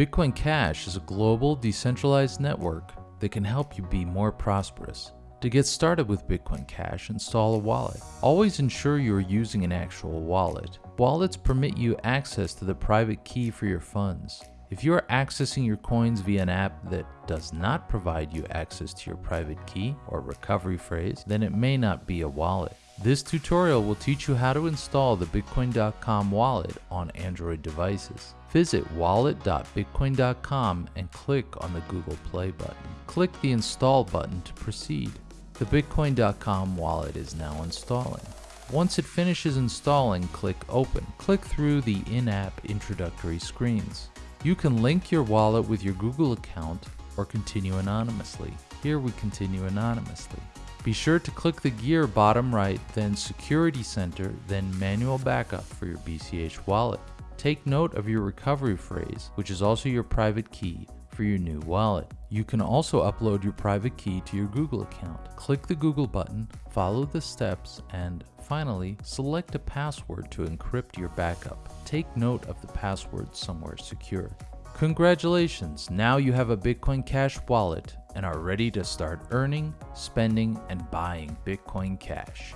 Bitcoin Cash is a global decentralized network that can help you be more prosperous. To get started with Bitcoin Cash, install a wallet. Always ensure you are using an actual wallet. Wallets permit you access to the private key for your funds. If you are accessing your coins via an app that does not provide you access to your private key or recovery phrase, then it may not be a wallet. This tutorial will teach you how to install the Bitcoin.com wallet on Android devices. Visit wallet.bitcoin.com and click on the Google Play button. Click the Install button to proceed. The Bitcoin.com wallet is now installing. Once it finishes installing, click Open. Click through the in-app introductory screens. You can link your wallet with your Google account or continue anonymously. Here we continue anonymously. Be sure to click the gear bottom right, then Security Center, then Manual Backup for your BCH wallet. Take note of your recovery phrase, which is also your private key for your new wallet. You can also upload your private key to your Google account. Click the Google button, follow the steps, and finally, select a password to encrypt your backup. Take note of the password somewhere secure. Congratulations, now you have a Bitcoin Cash wallet and are ready to start earning, spending, and buying Bitcoin Cash.